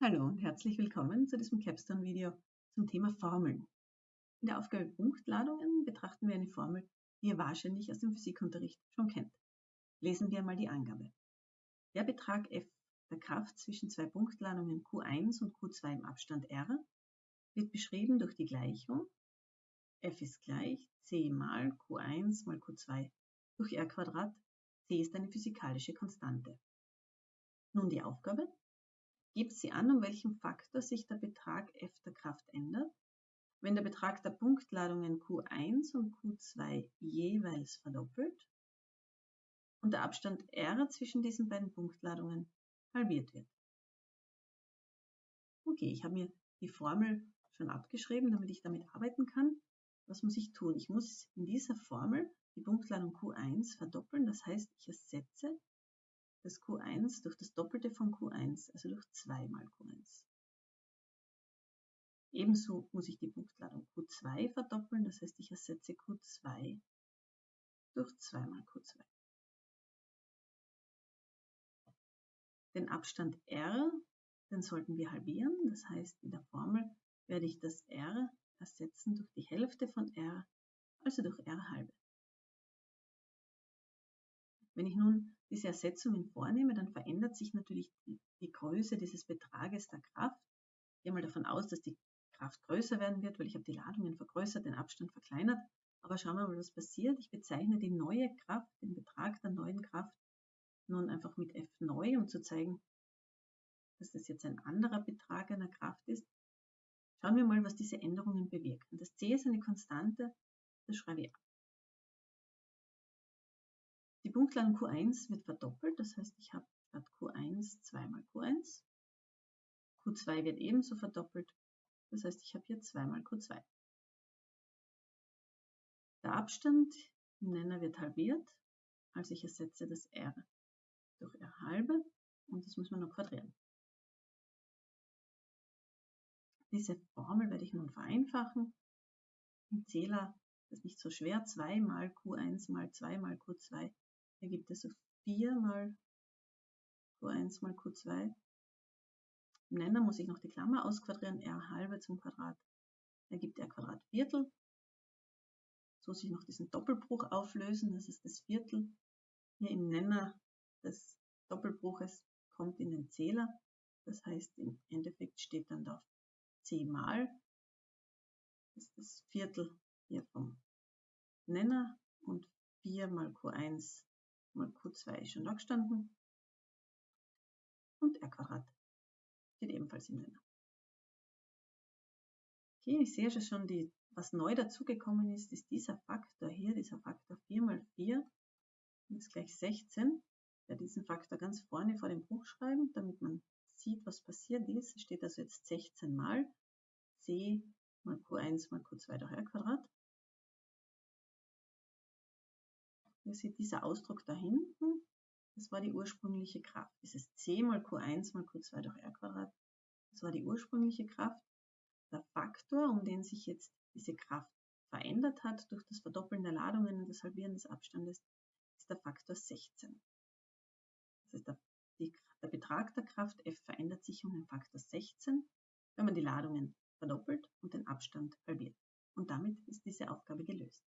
Hallo und herzlich willkommen zu diesem Capstone-Video zum Thema Formeln. In der Aufgabe Punktladungen betrachten wir eine Formel, die ihr wahrscheinlich aus dem Physikunterricht schon kennt. Lesen wir einmal die Angabe. Der Betrag F der Kraft zwischen zwei Punktladungen Q1 und Q2 im Abstand R wird beschrieben durch die Gleichung F ist gleich c mal Q1 mal Q2 durch R Quadrat. c ist eine physikalische Konstante. Nun die Aufgabe. Gibt sie an, um welchen Faktor sich der Betrag F der Kraft ändert, wenn der Betrag der Punktladungen Q1 und Q2 jeweils verdoppelt und der Abstand R zwischen diesen beiden Punktladungen halbiert wird. Okay, ich habe mir die Formel schon abgeschrieben, damit ich damit arbeiten kann. Was muss ich tun? Ich muss in dieser Formel die Punktladung Q1 verdoppeln, das heißt, ich ersetze das Q1 durch das Doppelte von Q1, also durch 2 mal Q1. Ebenso muss ich die Punktladung Q2 verdoppeln, das heißt, ich ersetze Q2 durch 2 mal Q2. Den Abstand R, den sollten wir halbieren, das heißt, in der Formel werde ich das R ersetzen durch die Hälfte von R, also durch R halbe. Wenn ich nun diese Ersetzungen vornehme, dann verändert sich natürlich die Größe dieses Betrages der Kraft. Ich gehe mal davon aus, dass die Kraft größer werden wird, weil ich habe die Ladungen vergrößert, den Abstand verkleinert. Aber schauen wir mal, was passiert. Ich bezeichne die neue Kraft, den Betrag der neuen Kraft, nun einfach mit F neu, um zu zeigen, dass das jetzt ein anderer Betrag einer Kraft ist. Schauen wir mal, was diese Änderungen bewirken. Das C ist eine Konstante, das schreibe ich ab. Die Punktladung Q1 wird verdoppelt, das heißt, ich habe statt Q1 zweimal Q1. Q2 wird ebenso verdoppelt, das heißt, ich habe hier zweimal Q2. Der Abstand im Nenner wird halbiert, also ich ersetze das R durch R halbe und das muss man noch quadrieren. Diese Formel werde ich nun vereinfachen. Im Zähler ist nicht so schwer. 2 mal Q1 mal 2 mal Q2 ergibt also 4 mal Q1 mal Q2. Im Nenner muss ich noch die Klammer ausquadrieren, r halbe zum Quadrat ergibt r Quadrat Viertel. So muss ich noch diesen Doppelbruch auflösen, das ist das Viertel. Hier im Nenner des Doppelbruches kommt in den Zähler. Das heißt, im Endeffekt steht dann da c mal. Das ist das Viertel hier vom Nenner und 4 mal Q1 mal Q2 ist schon da gestanden. Und R Quadrat steht ebenfalls im Nenner. Okay, ich sehe schon, die, was neu dazugekommen ist, ist dieser Faktor hier, dieser Faktor 4 mal 4 ist gleich 16. Ich werde diesen Faktor ganz vorne vor dem Bruch schreiben, damit man sieht, was passiert ist. Es steht also jetzt 16 mal c mal q1 mal q2 durch r Quadrat. Ihr seht dieser Ausdruck da hinten, das war die ursprüngliche Kraft. Dieses c mal q1 mal q2 durch r Quadrat, das war die ursprüngliche Kraft. Der Faktor, um den sich jetzt diese Kraft verändert hat durch das Verdoppeln der Ladungen und das Halbieren des Abstandes, ist der Faktor 16. Das heißt, der, die, der Betrag der Kraft F verändert sich um den Faktor 16, wenn man die Ladungen verdoppelt und den Abstand halbiert. Und damit ist diese Aufgabe gelöst.